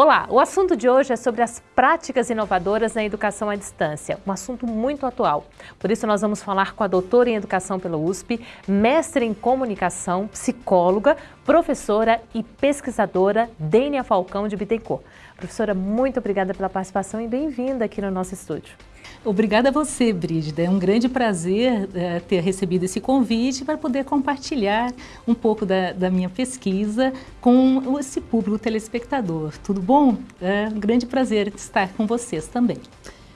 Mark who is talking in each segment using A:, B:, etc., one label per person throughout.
A: Olá, o assunto de hoje é sobre as práticas inovadoras na educação à distância, um assunto muito atual. Por isso nós vamos falar com a doutora em educação pela USP, mestre em comunicação, psicóloga, professora e pesquisadora Dênia Falcão de Bittencourt. Professora, muito obrigada pela participação e bem-vinda aqui no nosso estúdio.
B: Obrigada a você, Brígida. É um grande prazer é, ter recebido esse convite para poder compartilhar um pouco da, da, minha pesquisa com esse público telespectador. Tudo bom? É um grande prazer estar com vocês também.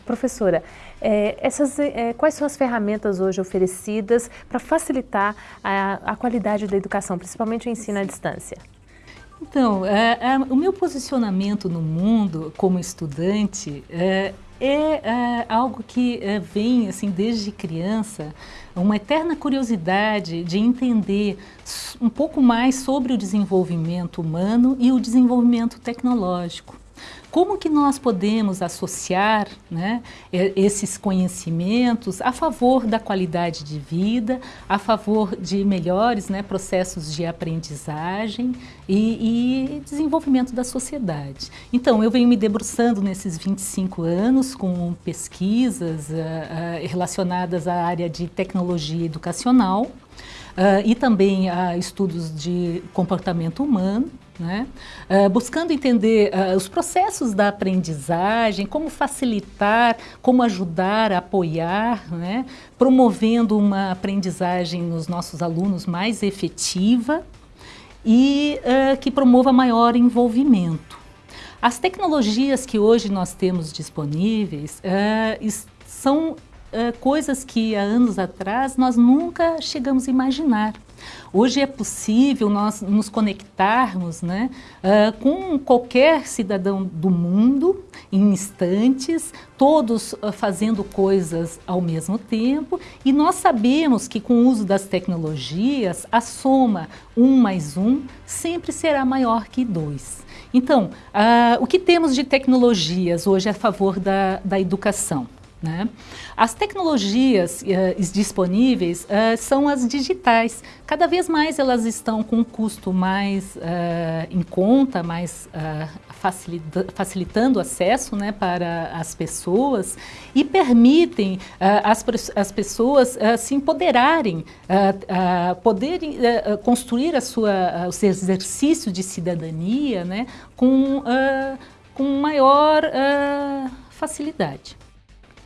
A: Professora, é, essas, é, quais são as ferramentas hoje oferecidas para facilitar a, a, qualidade da educação, principalmente o ensino à distância?
B: Então, é, é o meu posicionamento no mundo como estudante é, é, é algo que é, vem assim desde criança, uma eterna curiosidade de entender um pouco mais sobre o desenvolvimento humano e o desenvolvimento tecnológico. Como que nós podemos associar né, esses conhecimentos a favor da qualidade de vida, a favor de melhores né, processos de aprendizagem e, e, desenvolvimento da sociedade. Então, eu venho me debruçando nesses 25 anos com pesquisas uh, uh, relacionadas à área de tecnologia educacional, Uh, e também a estudos de comportamento humano, né? Uh, buscando entender uh, os processos da aprendizagem, como facilitar, como ajudar, apoiar, né? promovendo uma aprendizagem nos nossos alunos mais efetiva e que promova maior envolvimento. As tecnologias que hoje nós temos disponíveis são uh, coisas que há anos atrás nós nunca chegamos a imaginar. Hoje é possível nós nos conectarmos né, uh, com qualquer cidadão do mundo em instantes, todos uh, fazendo coisas ao mesmo tempo e nós sabemos que com o uso das tecnologias a soma um mais um sempre será maior que dois. Então, uh, o que temos de tecnologias hoje a favor da, da educação? Né? As tecnologias uh, disponíveis uh, são as digitais. Cada vez mais elas estão com um custo mais uh, em conta, mais facilita facilitando o acesso né, para as pessoas e permitem as, as pessoas se empoderarem, poderem construir a sua, o seu exercício de cidadania né, com, com maior facilidade.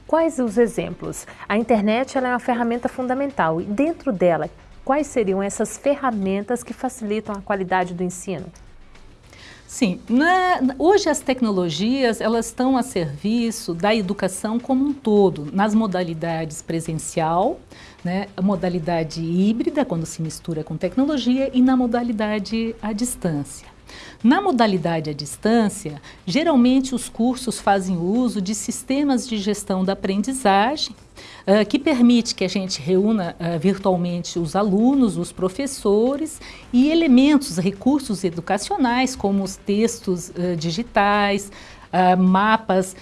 A: Quais os exemplos? A internet é uma ferramenta fundamental e dentro dela, quais seriam essas ferramentas que facilitam a qualidade do ensino?
B: Sim, na, hoje as tecnologias elas estão a serviço da educação como um todo, nas modalidades presencial, né, modalidade híbrida, quando se mistura com tecnologia, e na modalidade à distância. Na modalidade à distância, geralmente os cursos fazem uso de sistemas de gestão da aprendizagem, Uh, que permite que a gente reúna uh, virtualmente os alunos, os professores e elementos, recursos educacionais, como os textos uh, digitais, mapas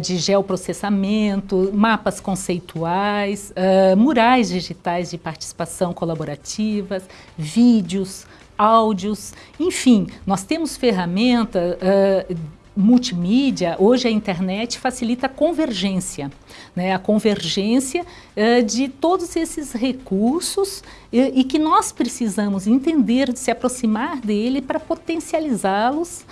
B: de geoprocessamento, mapas conceituais, murais digitais de participação colaborativas, vídeos, áudios, enfim, nós temos ferramenta uh, multimídia, hoje a internet facilita a convergência, né? a convergência uh, de todos esses recursos e, que nós precisamos entender, se aproximar dele para potencializá-los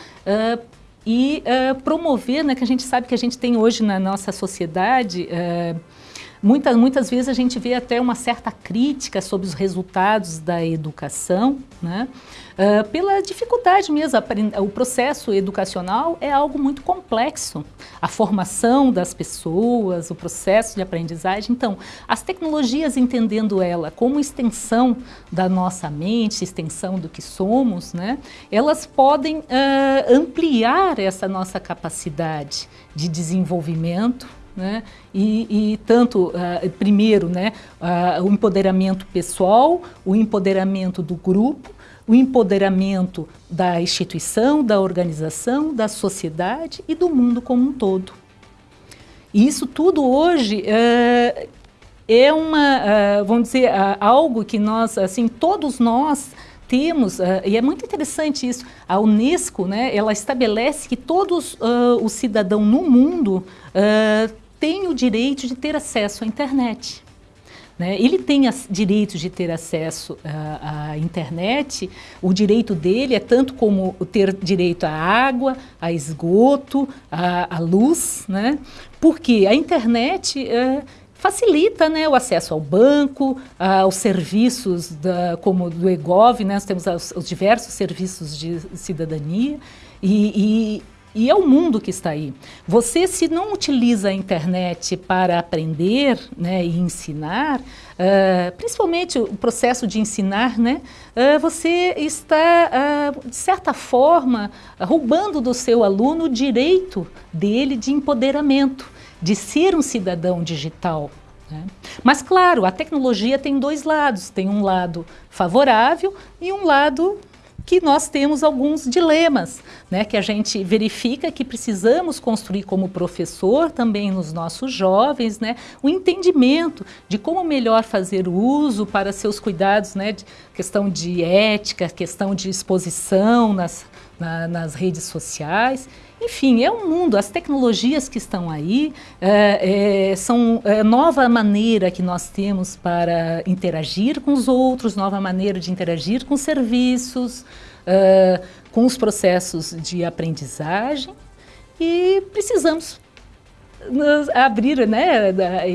B: e promover, né, que a gente sabe que a gente tem hoje na nossa sociedade Muitas, muitas vezes a gente vê até uma certa crítica sobre os resultados da educação, né? Uh, pela dificuldade mesmo, o processo educacional é algo muito complexo. A formação das pessoas, o processo de aprendizagem. Então, as tecnologias, entendendo ela como extensão da nossa mente, extensão do que somos, né? elas podem uh, ampliar essa nossa capacidade de desenvolvimento, né? E, e tanto, uh, primeiro, né, uh, o empoderamento pessoal, o empoderamento do grupo, o empoderamento da instituição, da organização, da sociedade e do mundo como um todo. E isso tudo hoje uh, é uma, vamos dizer, algo que nós, assim, todos nós temos, uh, e é muito interessante isso, a Unesco, né, ela estabelece que todos uh, os cidadãos no mundo uh, têm o direito de ter acesso à internet. Né? Ele tem direito de ter acesso à, internet, o direito dele é tanto como ter direito à água, a esgoto, à, à luz, né? porque a internet facilita né, o acesso ao banco, aos serviços da, como do EGOV, né, nós temos os, os diversos serviços de cidadania e, e, e, é o mundo que está aí. Você, se não utiliza a internet para aprender né, e ensinar, uh, principalmente o processo de ensinar, né, uh, você está, uh, de certa forma, roubando do seu aluno o direito dele de empoderamento de ser um cidadão digital. Né? Mas, claro, a tecnologia tem dois lados. Tem um lado favorável e um lado que nós temos alguns dilemas, né, que a gente verifica que precisamos construir como professor também nos nossos jovens, né, o entendimento de como melhor fazer o uso para seus cuidados, né, de questão de ética, questão de exposição nas, na, nas redes sociais enfim, é um mundo, as tecnologias que estão aí é, é, são é, nova maneira que nós temos para interagir com os outros, nova maneira de interagir com serviços, é, com os processos de aprendizagem e precisamos abrir, né,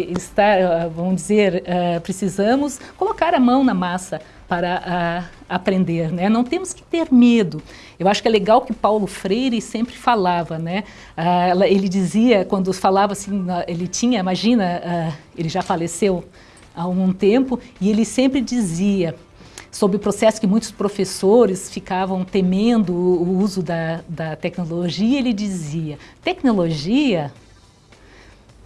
B: estar, vamos dizer, uh, precisamos colocar a mão na massa para uh, aprender, né? Não temos que ter medo. Eu acho que é legal que Paulo Freire sempre falava, né? Uh, ele dizia, quando falava assim, ele tinha, imagina, uh, ele já faleceu há algum tempo, e ele sempre dizia, sobre o processo que muitos professores ficavam temendo o uso da, da tecnologia, ele dizia, tecnologia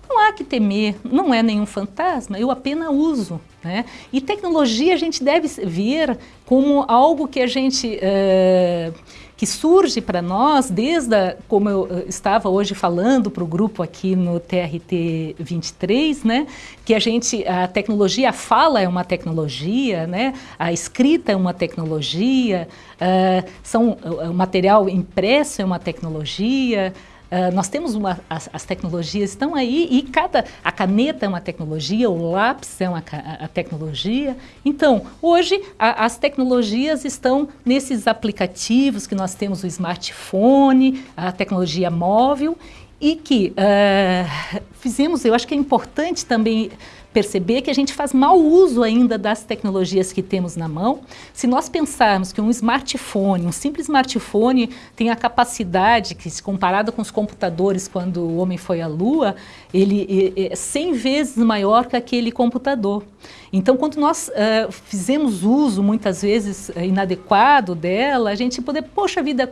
B: não há que temer, não é nenhum fantasma, eu apenas uso. Né? E tecnologia a gente deve ver como algo que a gente... Uh, que surge para nós desde, a, como eu eh, estava hoje falando para o grupo aqui no TRT 23, né, que a gente, a tecnologia, a fala é uma tecnologia, né, a escrita é uma tecnologia, uh, são, o material impresso é uma tecnologia, Uh, nós temos uma, as, as, tecnologias estão aí e cada a caneta é uma tecnologia, o lápis é uma a tecnologia. Então, hoje a, as tecnologias estão nesses aplicativos que nós temos o smartphone, a tecnologia móvel e que uh, fizemos, eu acho que é importante também perceber que a gente faz mau uso ainda das tecnologias que temos na mão. Se nós pensarmos que um smartphone, um simples smartphone, tem a capacidade que, comparado com os computadores quando o homem foi à Lua, ele é 100 vezes maior que aquele computador. Então, quando nós uh, fizemos uso, muitas vezes, uh, inadequado dela, a gente poder, poxa vida,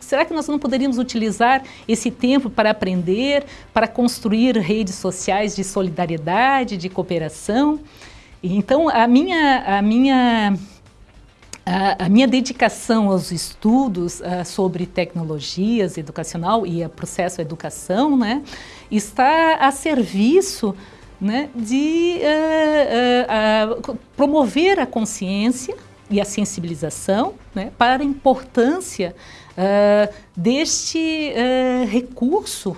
B: será que nós não poderíamos utilizar esse tempo para aprender, para construir redes sociais de solidariedade, de cooperação? Então, a minha, a minha, a, a minha dedicação aos estudos uh, sobre tecnologias educacional e a processo educação, né, está a serviço né, de uh, uh, uh, promover a consciência e a sensibilização né, para a importância deste recurso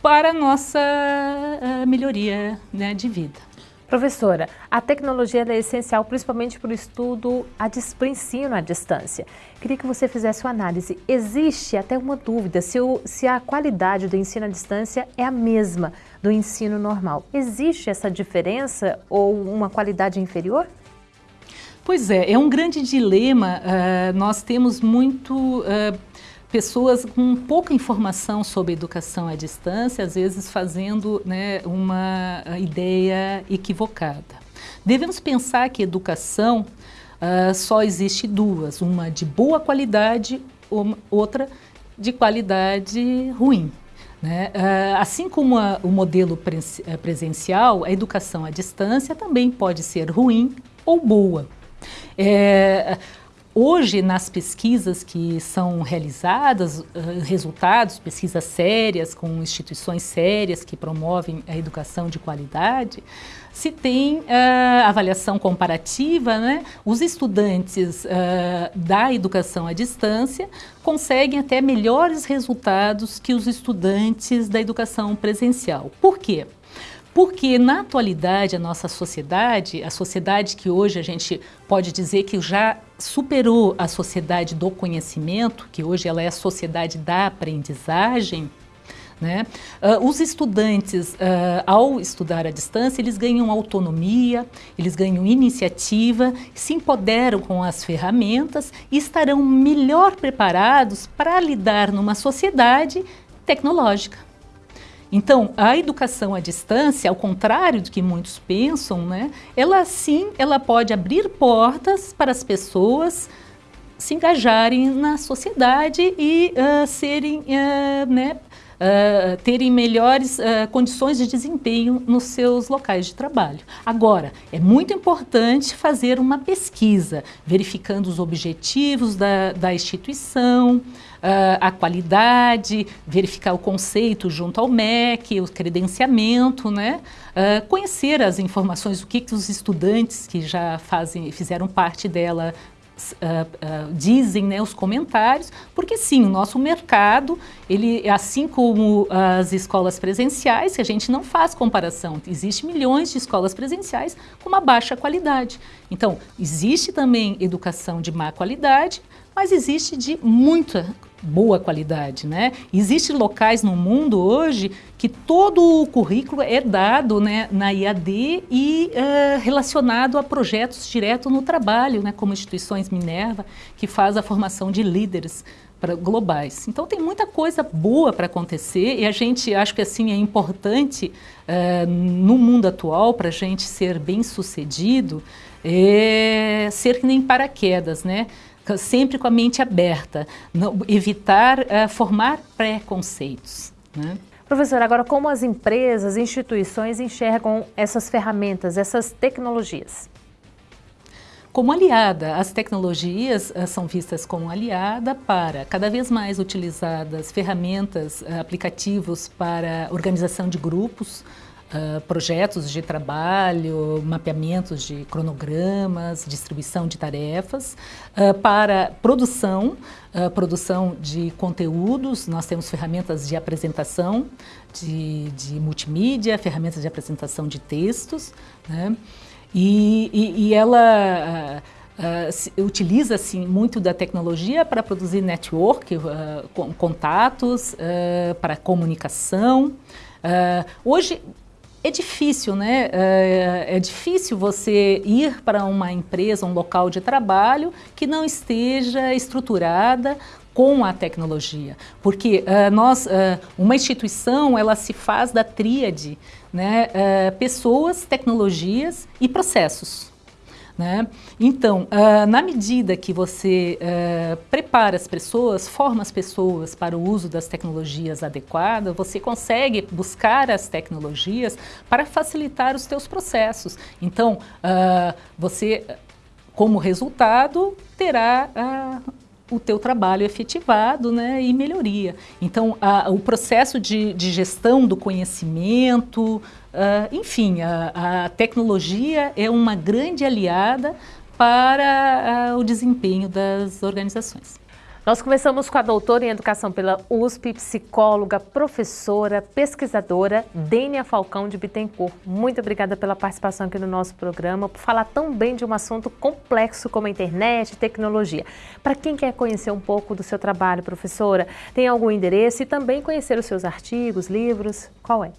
B: para a nossa melhoria né, de vida.
A: Professora, a tecnologia é essencial principalmente para o estudo, a, ensino à distância. Queria que você fizesse uma análise. Existe até uma dúvida se, o, se a qualidade do ensino à distância é a mesma do ensino normal. Existe essa diferença ou uma qualidade inferior?
B: Pois é, é um grande dilema. Uh, nós temos muito... Uh, pessoas com pouca informação sobre educação à distância, às vezes fazendo né, uma ideia equivocada. Devemos pensar que educação uh, só existe duas, uma de boa qualidade, outra de qualidade ruim. Né? Uh, assim como a, o modelo eh, presencial, a educação à distância também pode ser ruim ou boa. É, hoje, nas pesquisas que são realizadas, uh, resultados, pesquisas sérias, com instituições sérias que promovem a educação de qualidade, se tem uh, avaliação comparativa, né? os estudantes uh, da educação à distância conseguem até melhores resultados que os estudantes da educação presencial. Por quê? Porque na atualidade a nossa sociedade, a sociedade que hoje a gente pode dizer que já superou a sociedade do conhecimento, que hoje ela é a sociedade da aprendizagem, né? Uh, os estudantes, uh, ao estudar à distância, eles ganham autonomia, eles ganham iniciativa, se empoderam com as ferramentas e estarão melhor preparados para lidar numa sociedade tecnológica. Então, a educação à distância, ao contrário do que muitos pensam, né, ela sim, ela pode abrir portas para as pessoas se engajarem na sociedade e uh, serem, uh, né, uh, terem melhores uh, condições de desempenho nos seus locais de trabalho. Agora, é muito importante fazer uma pesquisa, verificando os objetivos da, da instituição, Uh, a qualidade, verificar o conceito junto ao MEC, o credenciamento, né? Uh, conhecer as informações, o que, que os estudantes que já fazem, fizeram parte dela Uh, uh, dizem né, os comentários, porque sim, o nosso mercado, ele, assim como as escolas presenciais, que a gente não faz comparação, existe milhões de escolas presenciais com uma baixa qualidade. Então, existe também educação de má qualidade, mas existe de muita boa qualidade, né? Existem locais no mundo hoje que todo o currículo é dado né, na IAD e uh, relacionado a projetos direto no trabalho, né, como instituições Minerva, que faz a formação de líderes para globais. Então tem muita coisa boa para acontecer e a gente acho que assim é importante uh, no mundo atual para a gente ser bem sucedido é ser que nem paraquedas, né? Sempre com a mente aberta, não, evitar uh, formar preconceitos. Né?
A: Professor, agora como as empresas, instituições enxergam essas ferramentas, essas tecnologias?
B: Como aliada, as tecnologias uh, são vistas como aliada para cada vez mais utilizadas ferramentas, uh, aplicativos para organização de grupos, Uh, projetos de trabalho, mapeamentos de cronogramas, distribuição de tarefas, uh, para produção, uh, produção de conteúdos, nós temos ferramentas de apresentação, de, de multimídia, ferramentas de apresentação de textos, né? e, e, e, ela utiliza assim, muito da tecnologia para produzir network, contatos, para comunicação, hoje, é difícil, né? É, é, difícil você ir para uma empresa, um local de trabalho que não esteja estruturada com a tecnologia, porque uh, nós, uh, uma instituição, ela se faz da tríade, né? Uh, pessoas, tecnologias e processos. Né? Então, uh, na medida que você uh, prepara as pessoas, forma as pessoas para o uso das tecnologias adequadas, você consegue buscar as tecnologias para facilitar os teus processos. Então, uh, você, como resultado, terá o teu trabalho efetivado né, e melhoria. Então, a, o processo de, de, gestão do conhecimento, uh, enfim, a, a, tecnologia é uma grande aliada para uh, o desempenho das organizações.
A: Nós conversamos com a doutora em Educação pela USP, psicóloga, professora, pesquisadora, Dênia Falcão de Bittencourt. Muito obrigada pela participação aqui no nosso programa, por falar tão bem de um assunto complexo como a internet e tecnologia. Para quem quer conhecer um pouco do seu trabalho, professora, tem algum endereço e também conhecer os seus artigos, livros, qual é?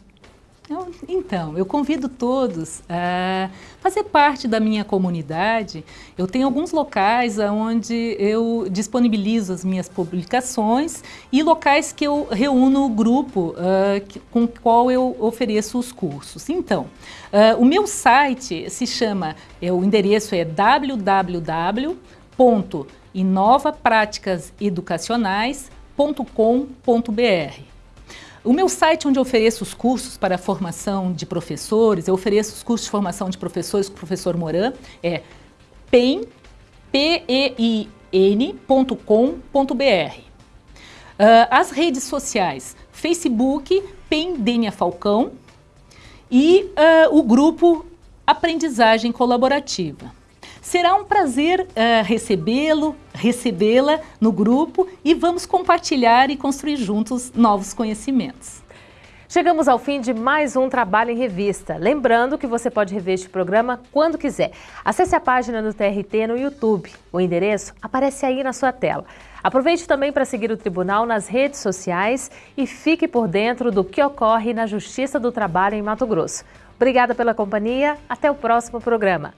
B: Então, eu convido todos a fazer parte da minha comunidade. Eu tenho alguns locais onde eu disponibilizo as minhas publicações e locais que eu reúno o grupo uh, com o qual eu ofereço os cursos. Então, uh, o meu site se chama, é, o endereço é www.inovapraticaseducacionais.com.br. O meu site onde eu ofereço os cursos para formação de professores, eu ofereço os cursos de formação de professores com o professor Moran, é PEN, P-E-I, Uh, as redes sociais, Facebook, Pendênia Falcão e uh, o grupo Aprendizagem Colaborativa. Será um prazer uh, recebê-lo, recebê-la no grupo e vamos compartilhar e construir juntos novos conhecimentos.
A: Chegamos ao fim de mais um Trabalho em Revista. Lembrando que você pode rever este programa quando quiser. Acesse a página do TRT no YouTube. O endereço aparece aí na sua tela. Aproveite também para seguir o Tribunal nas redes sociais e fique por dentro do que ocorre na Justiça do Trabalho em Mato Grosso. Obrigada pela companhia. Até o próximo programa.